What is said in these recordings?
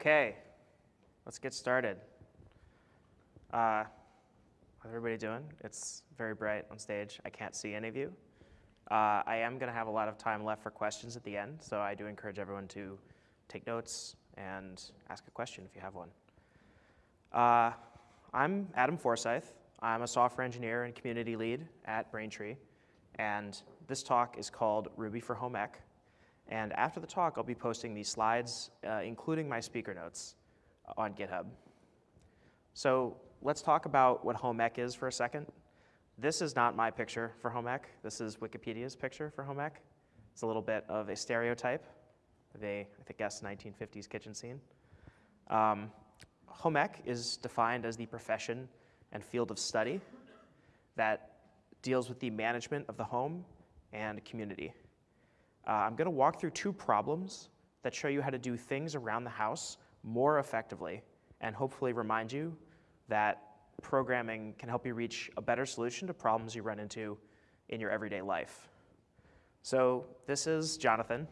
Okay, let's get started. Uh, how's everybody doing? It's very bright on stage. I can't see any of you. Uh, I am going to have a lot of time left for questions at the end, so I do encourage everyone to take notes and ask a question if you have one. Uh, I'm Adam Forsyth. I'm a software engineer and community lead at Braintree, and this talk is called Ruby for Home Ec. And after the talk, I'll be posting these slides, uh, including my speaker notes, on GitHub. So let's talk about what home ec is for a second. This is not my picture for home ec. This is Wikipedia's picture for home ec. It's a little bit of a stereotype of a, I guess, 1950s kitchen scene. Um, home ec is defined as the profession and field of study that deals with the management of the home and community. Uh, I'm going to walk through two problems that show you how to do things around the house more effectively and hopefully remind you that programming can help you reach a better solution to problems you run into in your everyday life. So this is Jonathan.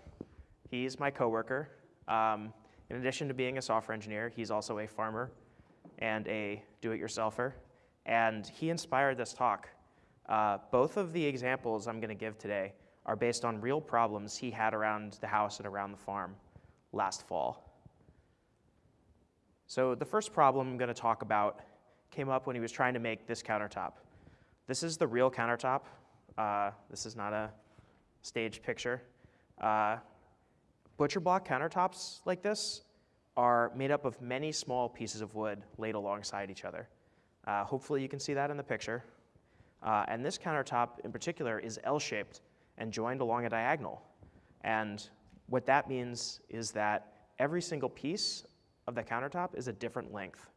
He's my coworker. Um, in addition to being a software engineer, he's also a farmer and a do-it-yourselfer. And he inspired this talk. Uh, both of the examples I'm going to give today are based on real problems he had around the house and around the farm last fall. So the first problem I'm going to talk about came up when he was trying to make this countertop. This is the real countertop. Uh, this is not a staged picture. Uh, butcher block countertops like this are made up of many small pieces of wood laid alongside each other. Uh, hopefully you can see that in the picture. Uh, and this countertop in particular is L-shaped and joined along a diagonal. And what that means is that every single piece of the countertop is a different length.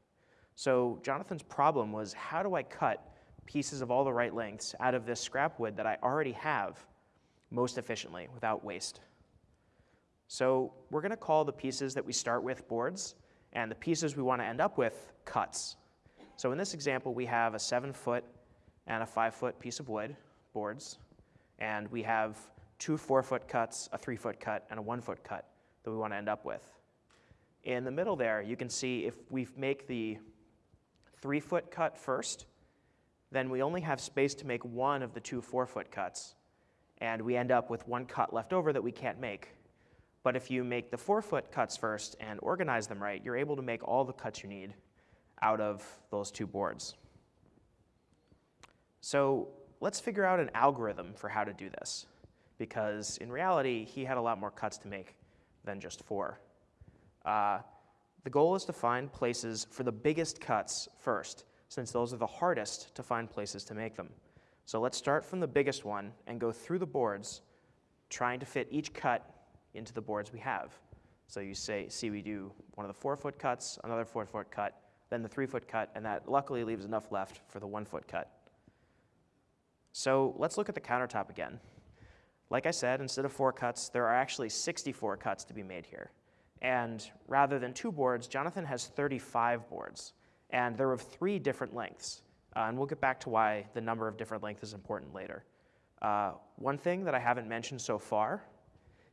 So Jonathan's problem was how do I cut pieces of all the right lengths out of this scrap wood that I already have most efficiently without waste? So we're going to call the pieces that we start with boards, and the pieces we want to end up with cuts. So in this example, we have a seven foot and a five foot piece of wood, boards, and we have two four foot cuts, a three foot cut, and a one foot cut that we want to end up with. In the middle there, you can see if we make the three foot cut first, then we only have space to make one of the two four foot cuts, and we end up with one cut left over that we can't make. But if you make the four foot cuts first and organize them right, you're able to make all the cuts you need out of those two boards. So let's figure out an algorithm for how to do this, because in reality, he had a lot more cuts to make than just four. Uh, the goal is to find places for the biggest cuts first, since those are the hardest to find places to make them. So let's start from the biggest one and go through the boards, trying to fit each cut into the boards we have. So you say, see we do one of the four foot cuts, another four foot cut, then the three foot cut, and that luckily leaves enough left for the one foot cut. So let's look at the countertop again. Like I said, instead of four cuts, there are actually 64 cuts to be made here. And rather than two boards, Jonathan has 35 boards. And they're of three different lengths. Uh, and we'll get back to why the number of different lengths is important later. Uh, one thing that I haven't mentioned so far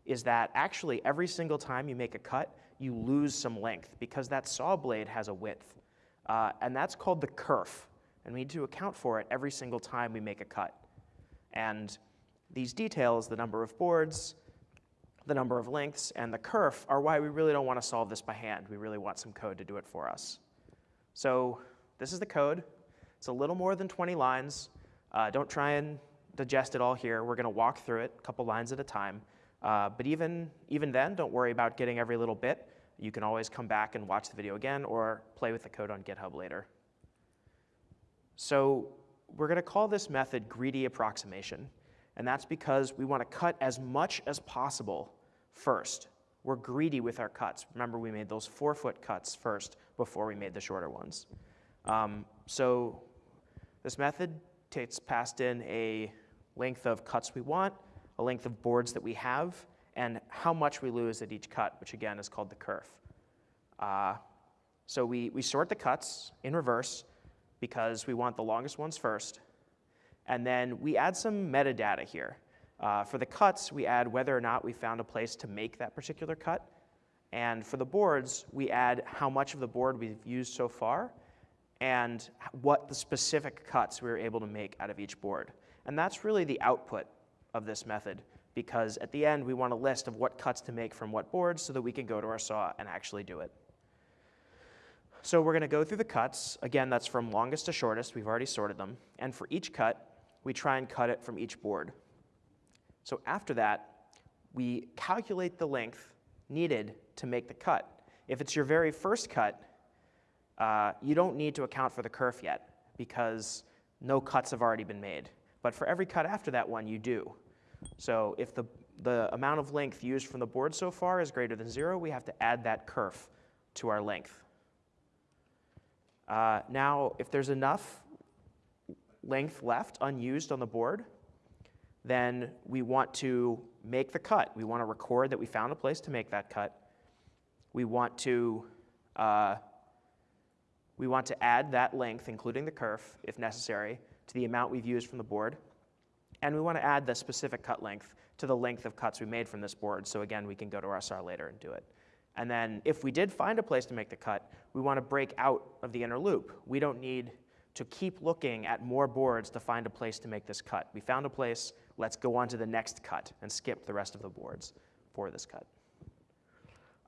is that actually every single time you make a cut, you lose some length because that saw blade has a width. Uh, and that's called the kerf and we need to account for it every single time we make a cut. And these details, the number of boards, the number of lengths, and the kerf are why we really don't want to solve this by hand. We really want some code to do it for us. So this is the code. It's a little more than 20 lines. Uh, don't try and digest it all here. We're going to walk through it a couple lines at a time. Uh, but even, even then, don't worry about getting every little bit. You can always come back and watch the video again or play with the code on GitHub later. So we're going to call this method greedy approximation. And that's because we want to cut as much as possible first. We're greedy with our cuts. Remember, we made those four foot cuts first before we made the shorter ones. Um, so this method takes passed in a length of cuts we want, a length of boards that we have, and how much we lose at each cut, which again is called the kerf. Uh, so we, we sort the cuts in reverse, because we want the longest ones first. And then we add some metadata here. Uh, for the cuts, we add whether or not we found a place to make that particular cut. And for the boards, we add how much of the board we've used so far and what the specific cuts we were able to make out of each board. And that's really the output of this method because at the end we want a list of what cuts to make from what boards so that we can go to our saw and actually do it. So we're going to go through the cuts. Again, that's from longest to shortest. We've already sorted them. And for each cut, we try and cut it from each board. So after that, we calculate the length needed to make the cut. If it's your very first cut, uh, you don't need to account for the kerf yet because no cuts have already been made. But for every cut after that one, you do. So if the, the amount of length used from the board so far is greater than zero, we have to add that kerf to our length. Uh, now, if there's enough length left unused on the board, then we want to make the cut. We want to record that we found a place to make that cut. We want to, uh, we want to add that length, including the kerf, if necessary, to the amount we've used from the board. And we want to add the specific cut length to the length of cuts we made from this board. So again, we can go to our SAR later and do it. And then if we did find a place to make the cut, we want to break out of the inner loop. We don't need to keep looking at more boards to find a place to make this cut. We found a place, let's go on to the next cut and skip the rest of the boards for this cut.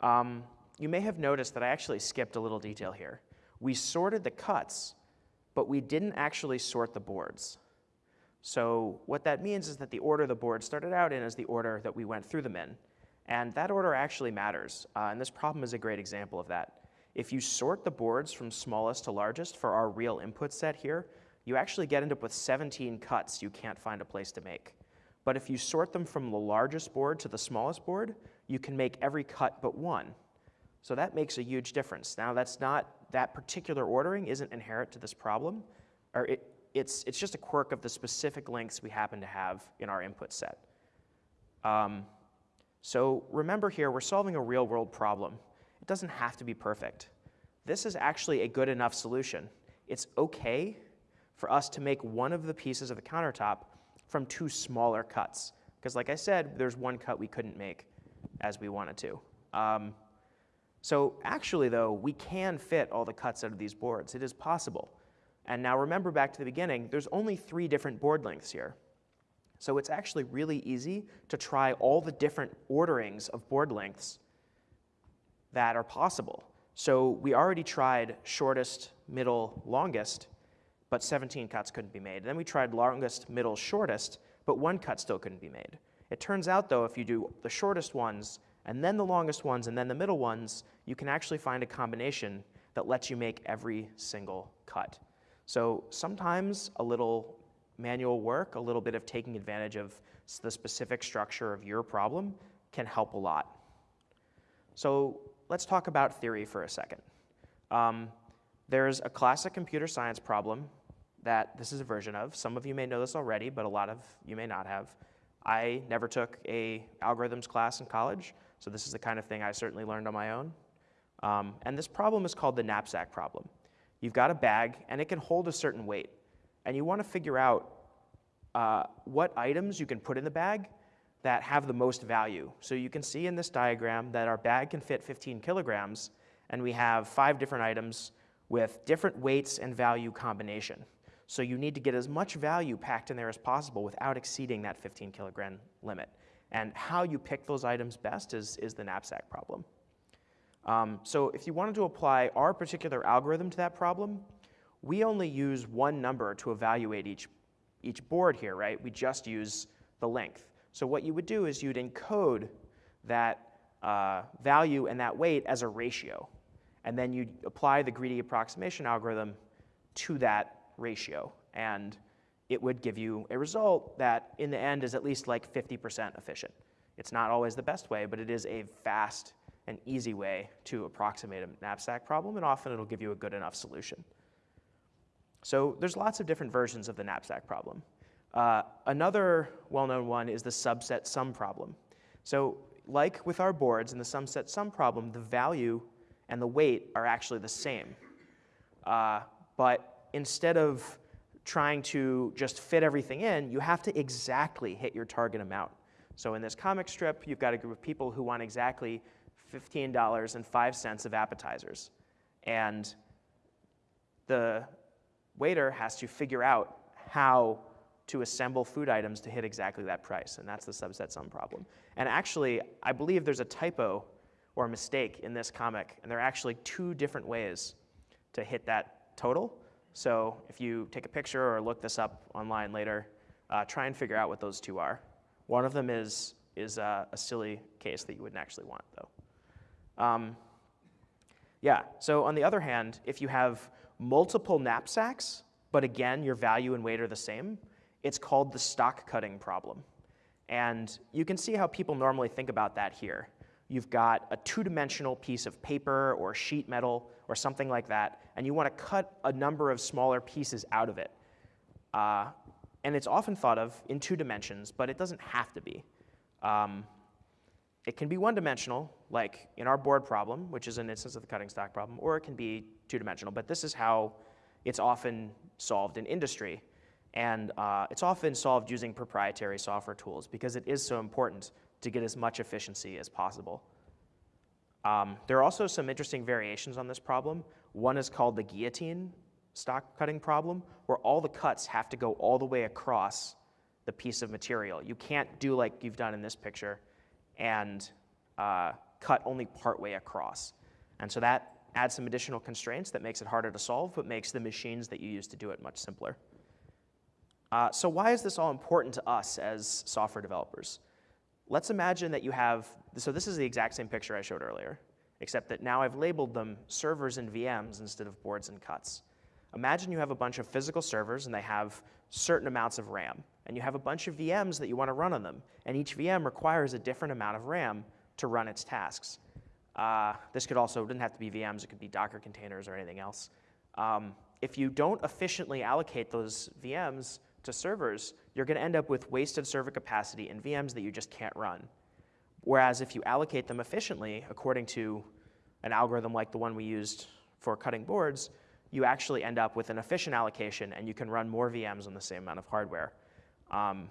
Um, you may have noticed that I actually skipped a little detail here. We sorted the cuts, but we didn't actually sort the boards. So what that means is that the order the board started out in is the order that we went through them in. And that order actually matters, uh, and this problem is a great example of that. If you sort the boards from smallest to largest for our real input set here, you actually get end up with 17 cuts you can't find a place to make. But if you sort them from the largest board to the smallest board, you can make every cut but one. So that makes a huge difference. Now that's not, that particular ordering isn't inherent to this problem, or it, it's, it's just a quirk of the specific lengths we happen to have in our input set. Um, so remember here, we're solving a real world problem. It doesn't have to be perfect. This is actually a good enough solution. It's okay for us to make one of the pieces of the countertop from two smaller cuts. Because like I said, there's one cut we couldn't make as we wanted to. Um, so actually though, we can fit all the cuts out of these boards. It is possible. And now remember back to the beginning, there's only three different board lengths here. So it's actually really easy to try all the different orderings of board lengths that are possible. So we already tried shortest, middle, longest, but 17 cuts couldn't be made. Then we tried longest, middle, shortest, but one cut still couldn't be made. It turns out, though, if you do the shortest ones, and then the longest ones, and then the middle ones, you can actually find a combination that lets you make every single cut. So sometimes a little manual work, a little bit of taking advantage of the specific structure of your problem can help a lot. So let's talk about theory for a second. Um, there's a classic computer science problem that this is a version of. Some of you may know this already, but a lot of you may not have. I never took a algorithms class in college, so this is the kind of thing I certainly learned on my own. Um, and this problem is called the knapsack problem. You've got a bag, and it can hold a certain weight and you want to figure out uh, what items you can put in the bag that have the most value. So you can see in this diagram that our bag can fit 15 kilograms, and we have five different items with different weights and value combination. So you need to get as much value packed in there as possible without exceeding that 15 kilogram limit. And how you pick those items best is, is the knapsack problem. Um, so if you wanted to apply our particular algorithm to that problem, we only use one number to evaluate each, each board here, right? We just use the length. So what you would do is you'd encode that uh, value and that weight as a ratio. And then you'd apply the greedy approximation algorithm to that ratio. And it would give you a result that in the end is at least like 50% efficient. It's not always the best way, but it is a fast and easy way to approximate a knapsack problem, and often it'll give you a good enough solution. So there's lots of different versions of the knapsack problem. Uh, another well-known one is the subset sum problem. So like with our boards in the subset sum problem, the value and the weight are actually the same. Uh, but instead of trying to just fit everything in, you have to exactly hit your target amount. So in this comic strip, you've got a group of people who want exactly $15.05 of appetizers. And the waiter has to figure out how to assemble food items to hit exactly that price, and that's the subset sum problem. And actually, I believe there's a typo or a mistake in this comic, and there are actually two different ways to hit that total. So if you take a picture or look this up online later, uh, try and figure out what those two are. One of them is, is uh, a silly case that you wouldn't actually want, though. Um, yeah, so on the other hand, if you have multiple knapsacks, but again, your value and weight are the same, it's called the stock cutting problem. And you can see how people normally think about that here. You've got a two-dimensional piece of paper or sheet metal or something like that, and you want to cut a number of smaller pieces out of it. Uh, and it's often thought of in two dimensions, but it doesn't have to be. Um, it can be one-dimensional, like in our board problem, which is an instance of the cutting stock problem, or it can be two-dimensional, but this is how it's often solved in industry. And uh, it's often solved using proprietary software tools because it is so important to get as much efficiency as possible. Um, there are also some interesting variations on this problem. One is called the guillotine stock cutting problem, where all the cuts have to go all the way across the piece of material. You can't do like you've done in this picture and uh, cut only partway across. And so that adds some additional constraints that makes it harder to solve, but makes the machines that you use to do it much simpler. Uh, so why is this all important to us as software developers? Let's imagine that you have, so this is the exact same picture I showed earlier, except that now I've labeled them servers and VMs instead of boards and cuts. Imagine you have a bunch of physical servers and they have certain amounts of RAM, and you have a bunch of VMs that you want to run on them, and each VM requires a different amount of RAM to run its tasks. Uh, this could also, didn't have to be VMs, it could be Docker containers or anything else. Um, if you don't efficiently allocate those VMs, to servers, you're going to end up with wasted server capacity in VMs that you just can't run. Whereas if you allocate them efficiently, according to an algorithm like the one we used for cutting boards, you actually end up with an efficient allocation and you can run more VMs on the same amount of hardware. Um,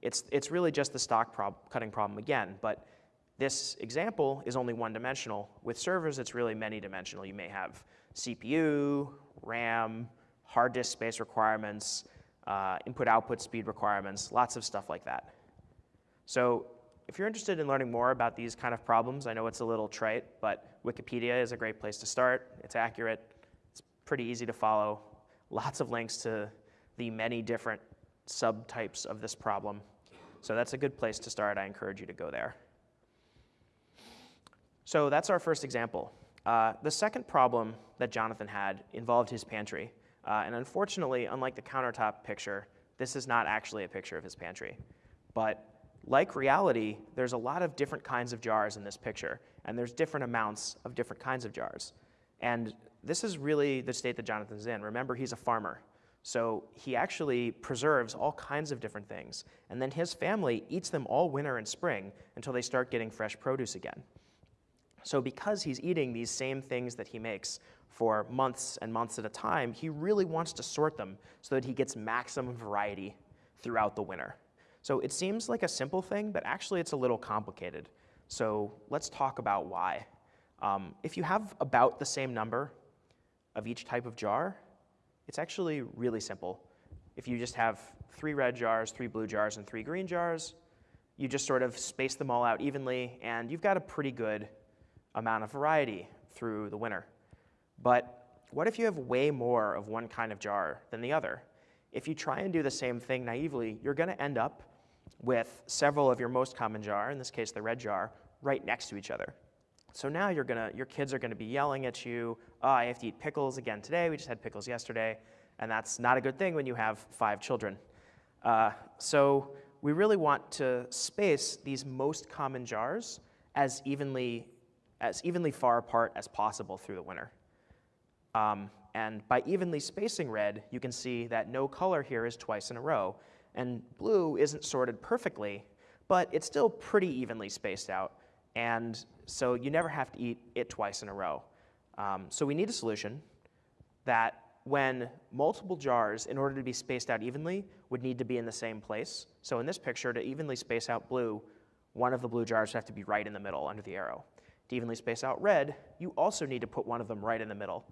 it's, it's really just the stock prob cutting problem again, but this example is only one dimensional. With servers, it's really many dimensional. You may have CPU, RAM, hard disk space requirements, uh, input-output speed requirements, lots of stuff like that. So if you're interested in learning more about these kind of problems, I know it's a little trite, but Wikipedia is a great place to start. It's accurate, it's pretty easy to follow, lots of links to the many different subtypes of this problem. So that's a good place to start. I encourage you to go there. So that's our first example. Uh, the second problem that Jonathan had involved his pantry. Uh, and unfortunately, unlike the countertop picture, this is not actually a picture of his pantry. But like reality, there's a lot of different kinds of jars in this picture, and there's different amounts of different kinds of jars. And this is really the state that Jonathan's in. Remember, he's a farmer. So he actually preserves all kinds of different things. And then his family eats them all winter and spring until they start getting fresh produce again. So because he's eating these same things that he makes for months and months at a time, he really wants to sort them so that he gets maximum variety throughout the winter. So it seems like a simple thing, but actually it's a little complicated. So let's talk about why. Um, if you have about the same number of each type of jar, it's actually really simple. If you just have three red jars, three blue jars, and three green jars, you just sort of space them all out evenly, and you've got a pretty good amount of variety through the winter. But what if you have way more of one kind of jar than the other? If you try and do the same thing naively, you're going to end up with several of your most common jar, in this case the red jar, right next to each other. So now you're gonna, your kids are going to be yelling at you, oh, I have to eat pickles again today, we just had pickles yesterday, and that's not a good thing when you have five children. Uh, so we really want to space these most common jars as evenly, as evenly far apart as possible through the winter. Um, and by evenly spacing red, you can see that no color here is twice in a row. And blue isn't sorted perfectly, but it's still pretty evenly spaced out. And so you never have to eat it twice in a row. Um, so we need a solution that when multiple jars, in order to be spaced out evenly, would need to be in the same place. So in this picture, to evenly space out blue, one of the blue jars would have to be right in the middle under the arrow. To evenly space out red, you also need to put one of them right in the middle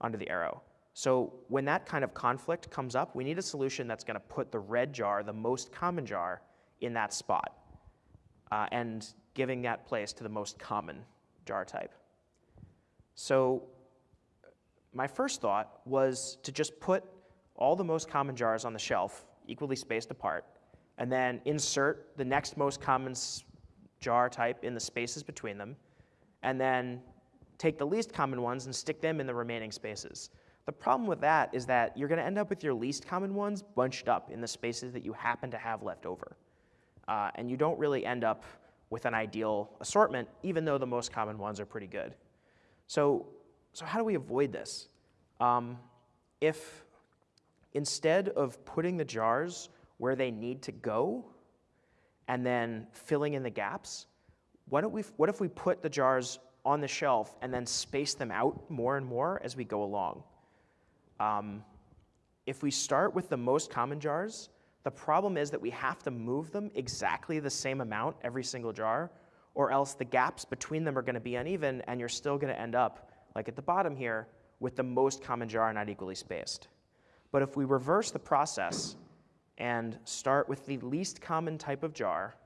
under the arrow. So when that kind of conflict comes up, we need a solution that's going to put the red jar, the most common jar, in that spot uh, and giving that place to the most common jar type. So my first thought was to just put all the most common jars on the shelf, equally spaced apart, and then insert the next most common jar type in the spaces between them, and then take the least common ones and stick them in the remaining spaces. The problem with that is that you're going to end up with your least common ones bunched up in the spaces that you happen to have left over. Uh, and you don't really end up with an ideal assortment, even though the most common ones are pretty good. So, so how do we avoid this? Um, if instead of putting the jars where they need to go and then filling in the gaps, we, what if we put the jars on the shelf and then space them out more and more as we go along? Um, if we start with the most common jars, the problem is that we have to move them exactly the same amount every single jar, or else the gaps between them are going to be uneven, and you're still going to end up, like at the bottom here, with the most common jar not equally spaced. But if we reverse the process and start with the least common type of jar,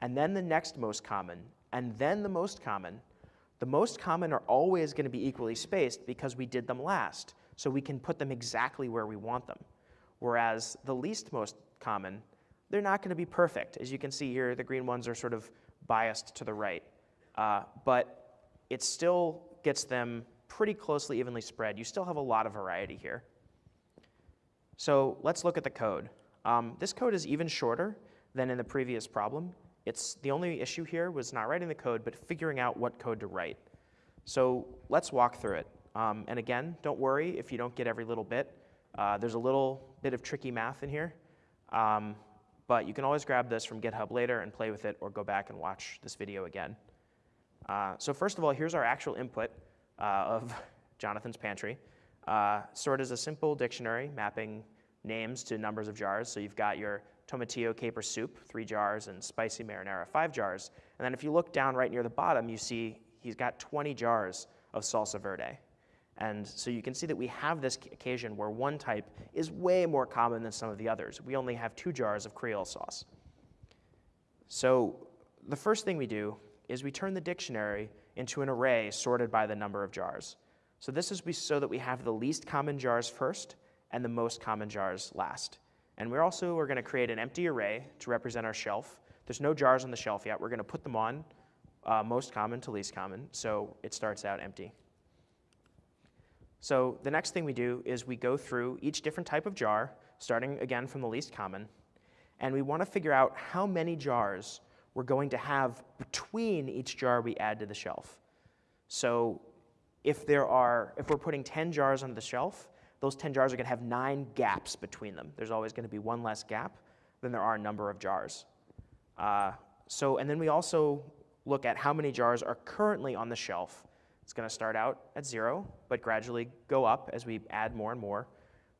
and then the next most common, and then the most common, the most common are always going to be equally spaced because we did them last, so we can put them exactly where we want them. Whereas the least most common, they're not going to be perfect. As you can see here, the green ones are sort of biased to the right. Uh, but it still gets them pretty closely evenly spread. You still have a lot of variety here. So let's look at the code. Um, this code is even shorter than in the previous problem. It's, the only issue here was not writing the code, but figuring out what code to write. So let's walk through it. Um, and again, don't worry if you don't get every little bit. Uh, there's a little bit of tricky math in here. Um, but you can always grab this from GitHub later and play with it or go back and watch this video again. Uh, so first of all, here's our actual input uh, of Jonathan's pantry. Uh, sort is a simple dictionary mapping names to numbers of jars. So you've got your tomatillo caper soup, three jars, and spicy marinara, five jars. And then if you look down right near the bottom, you see he's got 20 jars of salsa verde. And so you can see that we have this occasion where one type is way more common than some of the others. We only have two jars of Creole sauce. So the first thing we do is we turn the dictionary into an array sorted by the number of jars. So this is so that we have the least common jars first and the most common jars last. And we're also we're going to create an empty array to represent our shelf. There's no jars on the shelf yet. We're going to put them on uh, most common to least common, so it starts out empty. So the next thing we do is we go through each different type of jar, starting again from the least common, and we want to figure out how many jars we're going to have between each jar we add to the shelf. So if there are, if we're putting 10 jars on the shelf, those 10 jars are going to have nine gaps between them. There's always going to be one less gap than there are a number of jars. Uh, so, and then we also look at how many jars are currently on the shelf it's going to start out at zero, but gradually go up as we add more and more.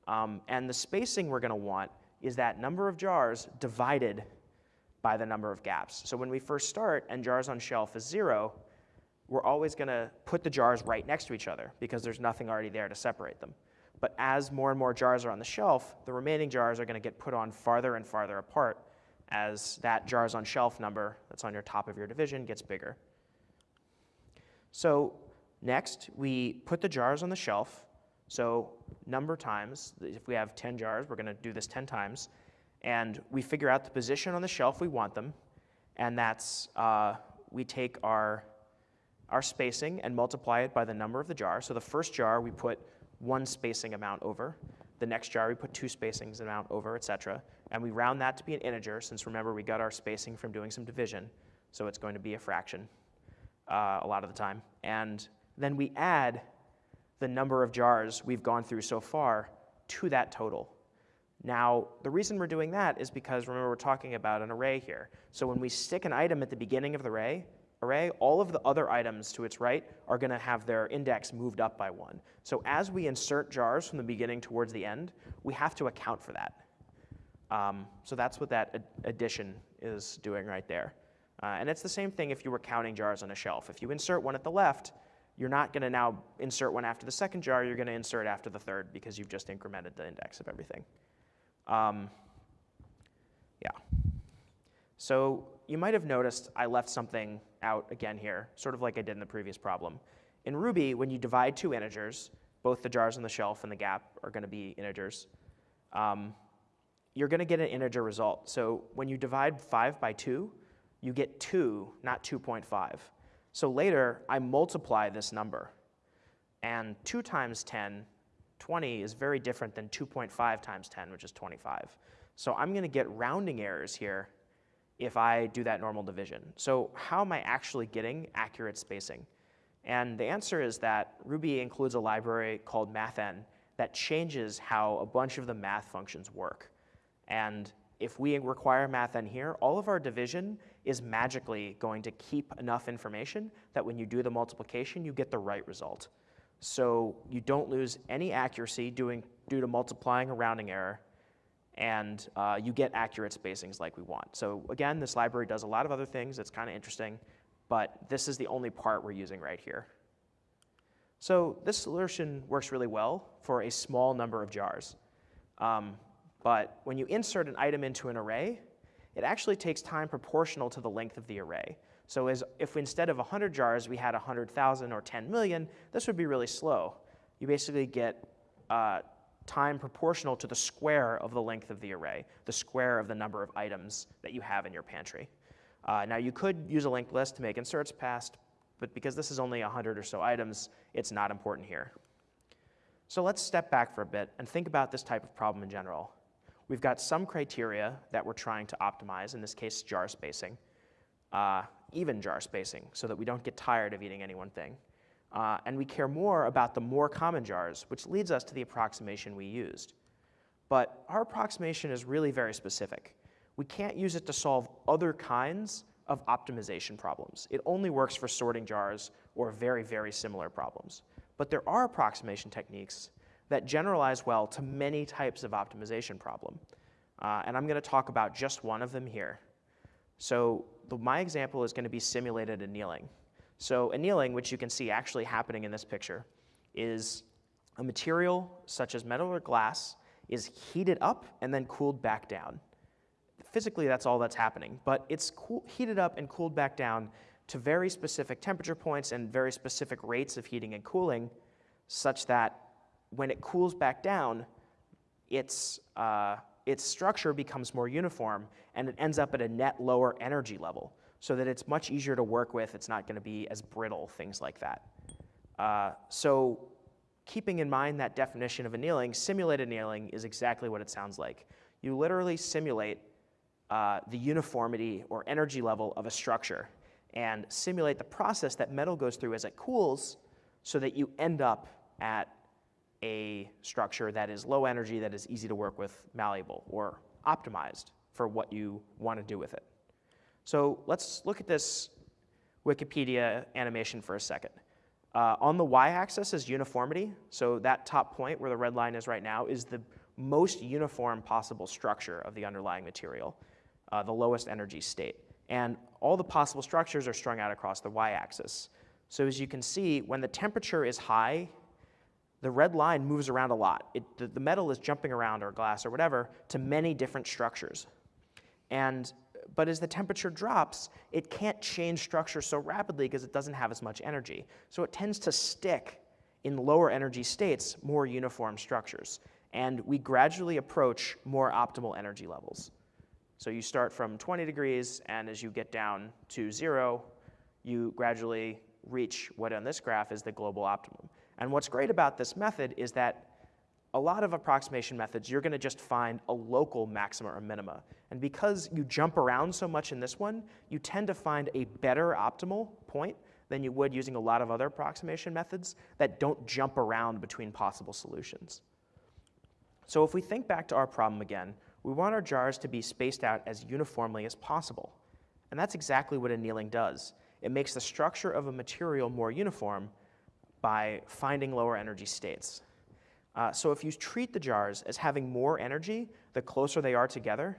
Um, and the spacing we're going to want is that number of jars divided by the number of gaps. So when we first start and jars on shelf is zero, we're always going to put the jars right next to each other because there's nothing already there to separate them. But as more and more jars are on the shelf, the remaining jars are going to get put on farther and farther apart as that jars on shelf number that's on your top of your division gets bigger. So Next, we put the jars on the shelf. So number times, if we have 10 jars, we're going to do this 10 times. And we figure out the position on the shelf we want them. And that's, uh, we take our, our spacing and multiply it by the number of the jar. So the first jar, we put one spacing amount over. The next jar, we put two spacings amount over, et cetera. And we round that to be an integer, since remember, we got our spacing from doing some division. So it's going to be a fraction uh, a lot of the time. And then we add the number of jars we've gone through so far to that total. Now, the reason we're doing that is because remember we're talking about an array here. So when we stick an item at the beginning of the array, array, all of the other items to its right are going to have their index moved up by one. So as we insert jars from the beginning towards the end, we have to account for that. Um, so that's what that ad addition is doing right there. Uh, and it's the same thing if you were counting jars on a shelf. If you insert one at the left, you're not going to now insert one after the second jar, you're going to insert after the third because you've just incremented the index of everything. Um, yeah. So you might have noticed I left something out again here, sort of like I did in the previous problem. In Ruby, when you divide two integers, both the jars on the shelf and the gap are going to be integers, um, you're going to get an integer result. So when you divide 5 by 2, you get 2, not 2.5. So later, I multiply this number. And 2 times 10, 20, is very different than 2.5 times 10, which is 25. So I'm going to get rounding errors here if I do that normal division. So how am I actually getting accurate spacing? And the answer is that Ruby includes a library called mathn that changes how a bunch of the math functions work. And if we require mathn here, all of our division is magically going to keep enough information that when you do the multiplication, you get the right result. So you don't lose any accuracy doing, due to multiplying a rounding error, and uh, you get accurate spacings like we want. So again, this library does a lot of other things. It's kind of interesting, but this is the only part we're using right here. So this solution works really well for a small number of jars. Um, but when you insert an item into an array, it actually takes time proportional to the length of the array. So as if instead of 100 jars, we had 100,000 or 10 million, this would be really slow. You basically get uh, time proportional to the square of the length of the array, the square of the number of items that you have in your pantry. Uh, now you could use a linked list to make inserts fast, but because this is only 100 or so items, it's not important here. So let's step back for a bit and think about this type of problem in general. We've got some criteria that we're trying to optimize, in this case jar spacing, uh, even jar spacing, so that we don't get tired of eating any one thing. Uh, and we care more about the more common jars, which leads us to the approximation we used. But our approximation is really very specific. We can't use it to solve other kinds of optimization problems. It only works for sorting jars or very, very similar problems. But there are approximation techniques that generalize well to many types of optimization problem. Uh, and I'm going to talk about just one of them here. So the, my example is going to be simulated annealing. So annealing, which you can see actually happening in this picture, is a material such as metal or glass is heated up and then cooled back down. Physically, that's all that's happening, but it's cool, heated up and cooled back down to very specific temperature points and very specific rates of heating and cooling, such that when it cools back down, its, uh, its structure becomes more uniform and it ends up at a net lower energy level so that it's much easier to work with. It's not going to be as brittle, things like that. Uh, so keeping in mind that definition of annealing, simulated annealing is exactly what it sounds like. You literally simulate uh, the uniformity or energy level of a structure and simulate the process that metal goes through as it cools so that you end up at a structure that is low energy, that is easy to work with, malleable, or optimized for what you want to do with it. So let's look at this Wikipedia animation for a second. Uh, on the y-axis is uniformity. So that top point where the red line is right now is the most uniform possible structure of the underlying material, uh, the lowest energy state. And all the possible structures are strung out across the y-axis. So as you can see, when the temperature is high the red line moves around a lot. It, the, the, metal is jumping around, or glass, or whatever, to many different structures. And, but as the temperature drops, it can't change structure so rapidly because it doesn't have as much energy. So it tends to stick in lower energy states more uniform structures. And we gradually approach more optimal energy levels. So you start from 20 degrees, and as you get down to zero, you gradually reach what on this graph is the global optimum. And what's great about this method is that a lot of approximation methods, you're going to just find a local maxima or minima. And because you jump around so much in this one, you tend to find a better optimal point than you would using a lot of other approximation methods that don't jump around between possible solutions. So if we think back to our problem again, we want our jars to be spaced out as uniformly as possible. And that's exactly what annealing does. It makes the structure of a material more uniform by finding lower energy states. Uh, so if you treat the jars as having more energy the closer they are together,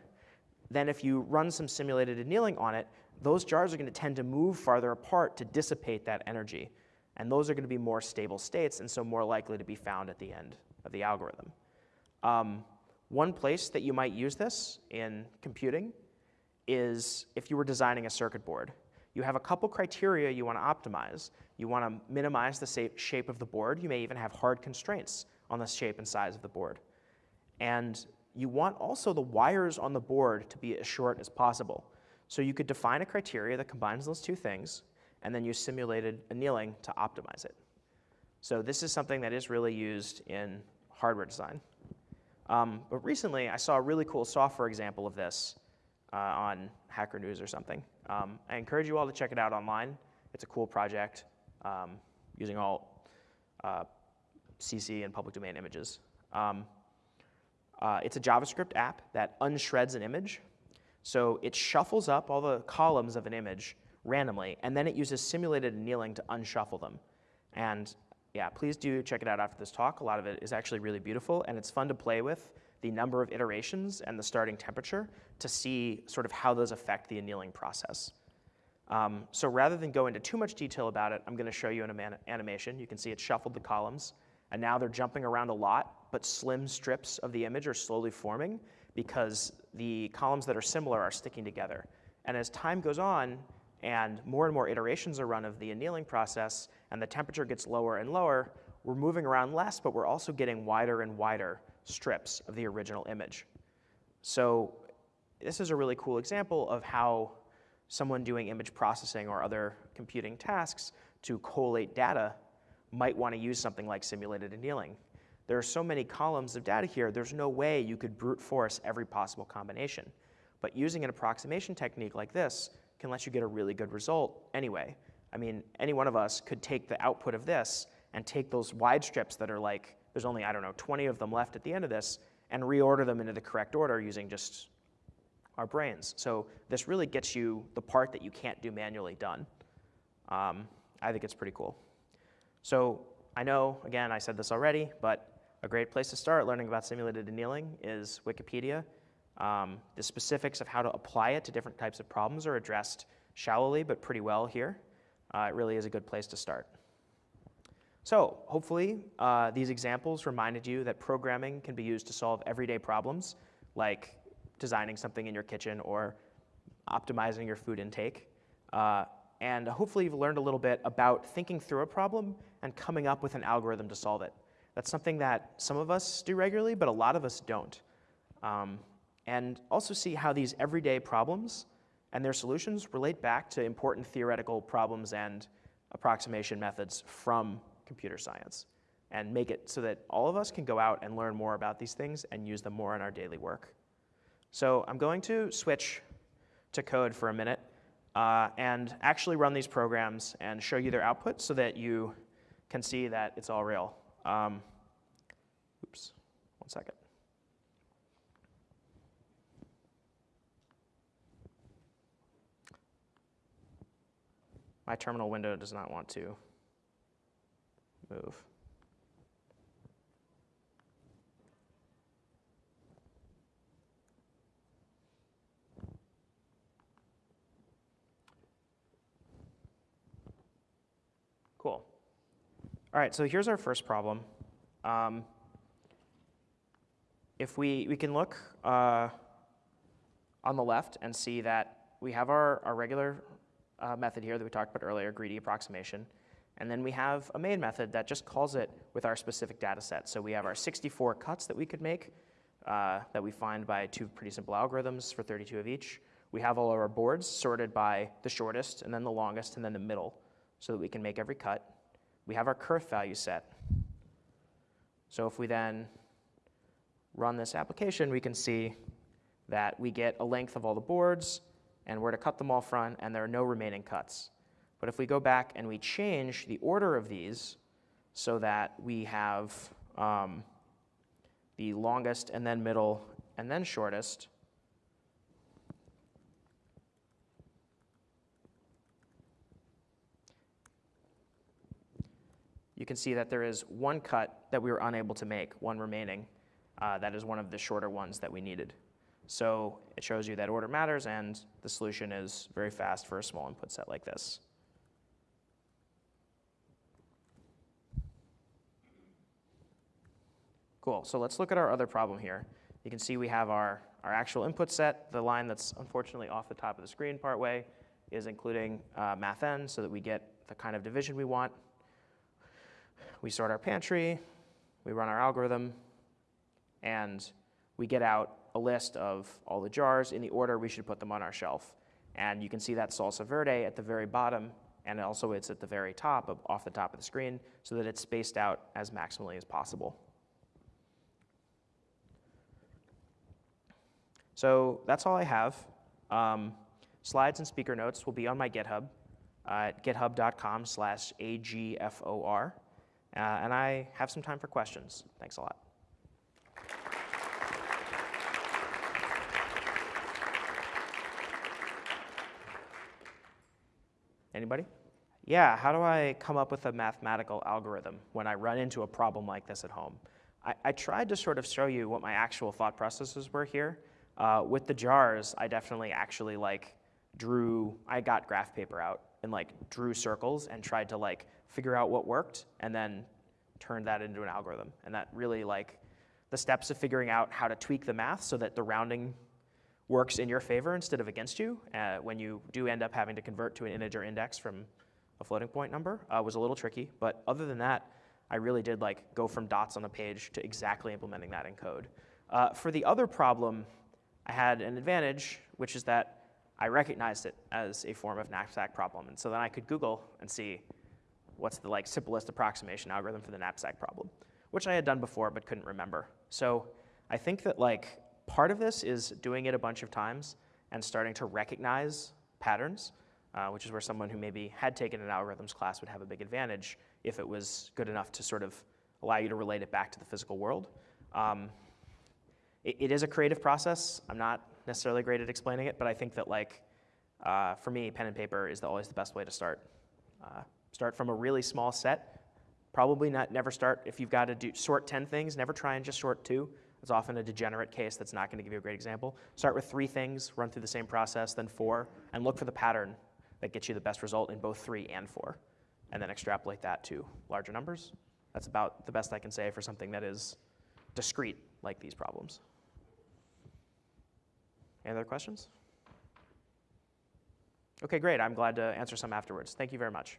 then if you run some simulated annealing on it, those jars are going to tend to move farther apart to dissipate that energy. And those are going to be more stable states and so more likely to be found at the end of the algorithm. Um, one place that you might use this in computing is if you were designing a circuit board. You have a couple criteria you want to optimize. You want to minimize the shape of the board. You may even have hard constraints on the shape and size of the board. And you want also the wires on the board to be as short as possible. So you could define a criteria that combines those two things and then use simulated annealing to optimize it. So this is something that is really used in hardware design. Um, but recently, I saw a really cool software example of this uh, on Hacker News or something. Um, I encourage you all to check it out online. It's a cool project um, using all uh, CC and public domain images. Um, uh, it's a JavaScript app that unshreds an image. So it shuffles up all the columns of an image randomly, and then it uses simulated annealing to unshuffle them. And yeah, please do check it out after this talk. A lot of it is actually really beautiful, and it's fun to play with the number of iterations and the starting temperature to see sort of how those affect the annealing process. Um, so rather than go into too much detail about it, I'm going to show you an animation. You can see it shuffled the columns, and now they're jumping around a lot, but slim strips of the image are slowly forming because the columns that are similar are sticking together. And as time goes on, and more and more iterations are run of the annealing process, and the temperature gets lower and lower, we're moving around less, but we're also getting wider and wider strips of the original image. So this is a really cool example of how someone doing image processing or other computing tasks to collate data might want to use something like simulated annealing. There are so many columns of data here, there's no way you could brute force every possible combination. But using an approximation technique like this can let you get a really good result anyway. I mean, any one of us could take the output of this and take those wide strips that are like, there's only, I don't know, 20 of them left at the end of this, and reorder them into the correct order using just our brains. So this really gets you the part that you can't do manually done. Um, I think it's pretty cool. So I know, again, I said this already, but a great place to start learning about simulated annealing is Wikipedia. Um, the specifics of how to apply it to different types of problems are addressed shallowly, but pretty well here. Uh, it really is a good place to start. So hopefully uh, these examples reminded you that programming can be used to solve everyday problems like designing something in your kitchen or optimizing your food intake. Uh, and hopefully you've learned a little bit about thinking through a problem and coming up with an algorithm to solve it. That's something that some of us do regularly, but a lot of us don't. Um, and also see how these everyday problems and their solutions relate back to important theoretical problems and approximation methods from computer science and make it so that all of us can go out and learn more about these things and use them more in our daily work. So I'm going to switch to code for a minute uh, and actually run these programs and show you their output so that you can see that it's all real. Um, oops, one second. My terminal window does not want to move. Cool. All right, so here's our first problem. Um, if we, we can look uh, on the left and see that we have our, our regular uh, method here that we talked about earlier, greedy approximation. And then we have a main method that just calls it with our specific data set. So we have our 64 cuts that we could make uh, that we find by two pretty simple algorithms for 32 of each. We have all of our boards sorted by the shortest and then the longest and then the middle so that we can make every cut. We have our kerf value set. So if we then run this application, we can see that we get a length of all the boards, and we're to cut them all front, and there are no remaining cuts. But if we go back and we change the order of these so that we have um, the longest and then middle and then shortest, you can see that there is one cut that we were unable to make, one remaining. Uh, that is one of the shorter ones that we needed. So it shows you that order matters and the solution is very fast for a small input set like this. Cool, so let's look at our other problem here. You can see we have our, our actual input set. The line that's unfortunately off the top of the screen partway is including uh, mathn so that we get the kind of division we want. We sort our pantry, we run our algorithm, and we get out a list of all the jars in the order we should put them on our shelf. And you can see that salsa verde at the very bottom, and also it's at the very top, of, off the top of the screen, so that it's spaced out as maximally as possible. So that's all I have. Um, slides and speaker notes will be on my GitHub uh, at github.com slash agfor. Uh, and I have some time for questions. Thanks a lot. Anybody? Yeah, how do I come up with a mathematical algorithm when I run into a problem like this at home? I, I tried to sort of show you what my actual thought processes were here. Uh, with the jars, I definitely actually like drew, I got graph paper out and like drew circles and tried to like figure out what worked and then turned that into an algorithm. And that really like the steps of figuring out how to tweak the math so that the rounding works in your favor instead of against you uh, when you do end up having to convert to an integer index from a floating point number uh, was a little tricky. But other than that, I really did like go from dots on a page to exactly implementing that in code. Uh, for the other problem, I had an advantage, which is that I recognized it as a form of knapsack problem. And so then I could Google and see what's the like simplest approximation algorithm for the knapsack problem, which I had done before but couldn't remember. So I think that like part of this is doing it a bunch of times and starting to recognize patterns, uh, which is where someone who maybe had taken an algorithms class would have a big advantage if it was good enough to sort of allow you to relate it back to the physical world. Um, it, it is a creative process. I'm not necessarily great at explaining it, but I think that like uh, for me, pen and paper is the, always the best way to start. Uh, start from a really small set. Probably not never start if you've got to do sort 10 things. Never try and just sort two. It's often a degenerate case that's not going to give you a great example. Start with three things, run through the same process, then four, and look for the pattern that gets you the best result in both three and four, and then extrapolate that to larger numbers. That's about the best I can say for something that is discrete like these problems. Any other questions? Okay, great. I'm glad to answer some afterwards. Thank you very much.